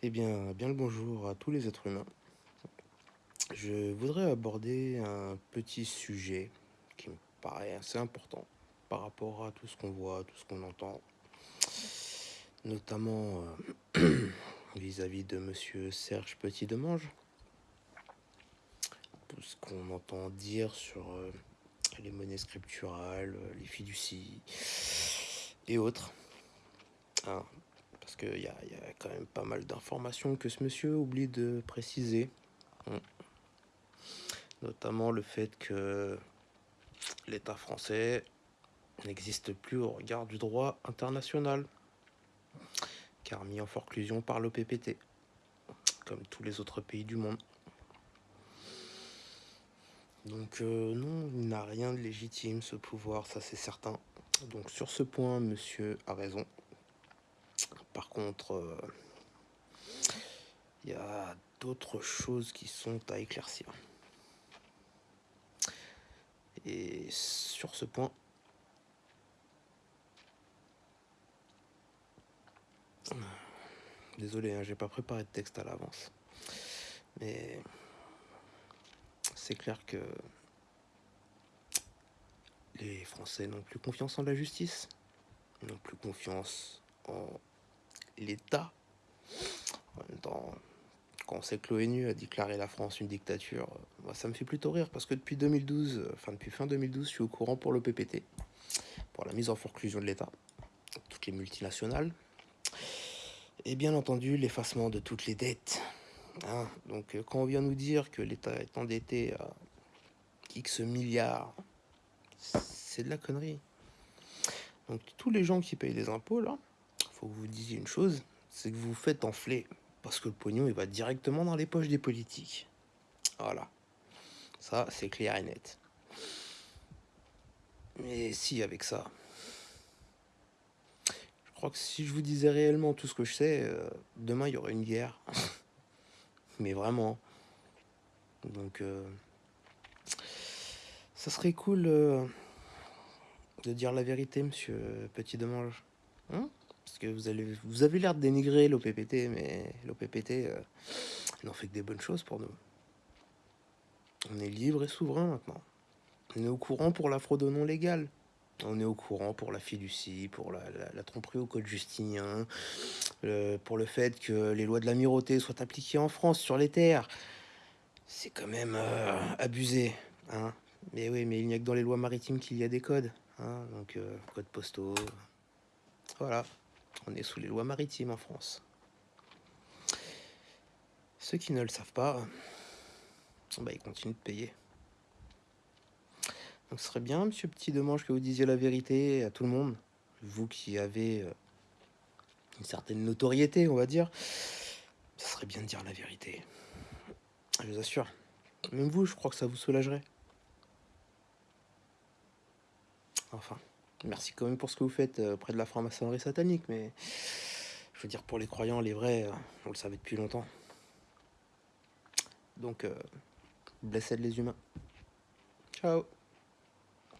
Eh bien, bien le bonjour à tous les êtres humains. Je voudrais aborder un petit sujet qui me paraît assez important par rapport à tout ce qu'on voit, tout ce qu'on entend, notamment euh, vis-à-vis de monsieur Serge Petit-Demange. Tout ce qu'on entend dire sur euh, les monnaies scripturales, les fiducies et autres. Qu'il y, a quand même pas mal d'informations que ce monsieur oublie de préciser. Hum. Notamment le fait que l'État français n'existe plus au regard du droit international, car mis en forclusion par l'OPPT, comme tous les autres pays du monde. Donc euh, non, il n'a rien de légitime ce pouvoir, ça c'est certain. Donc sur ce point, monsieur a raison. Par contre, il euh, y a d'autres choses qui sont à éclaircir. Et sur ce point, désolé, hein, j'ai pas préparé de texte à l'avance, mais c'est clair que les Français n'ont plus confiance en la justice, n'ont plus confiance en l'État. En même temps, quand on sait que l'ONU a déclaré la France une dictature, moi, ça me fait plutôt rire parce que depuis 2012, enfin depuis fin 2012, je suis au courant pour le PPT, pour la mise en forclusion de l'État, toutes les multinationales, et bien entendu l'effacement de toutes les dettes. Hein. Donc euh, quand on vient nous dire que l'État est endetté à X milliards, c'est de la connerie. Donc tous les gens qui payent des impôts, là, faut que vous disiez une chose, c'est que vous vous faites enfler. Parce que le pognon, il va directement dans les poches des politiques. Voilà. Ça, c'est clair et net. Mais si, avec ça... Je crois que si je vous disais réellement tout ce que je sais, euh, demain, il y aurait une guerre. Mais vraiment. Donc... Euh, ça serait cool euh, de dire la vérité, monsieur Petit Demange. Hein? Parce que vous, vous avez l'air de dénigrer l'OPPT, mais l'OPPT euh, n'en fait que des bonnes choses pour nous. On est libre et souverain maintenant. On est au courant pour la fraude non légale. On est au courant pour la fiducie, pour la, la, tromperie au code justinien, pour le fait que les lois de l'amirauté soient appliquées en France sur les terres. C'est quand même euh, abusé. Hein mais oui, mais il n'y a que dans les lois maritimes qu'il y a des codes. Hein donc, euh, codes postaux. Voilà. On est sous les lois maritimes en France. Ceux qui ne le savent pas, bah, ils continuent de payer. Donc ce serait bien, monsieur Petit Demange, que vous disiez la vérité à tout le monde. Vous qui avez euh, une certaine notoriété, on va dire. Ce serait bien de dire la vérité. Je vous assure. Même vous, je crois que ça vous soulagerait. Enfin. Merci quand même pour ce que vous faites euh, près de la franc-maçonnerie satanique, mais je veux dire, pour les croyants, les vrais, euh, on le savait depuis longtemps. Donc, euh, blessez les humains. Ciao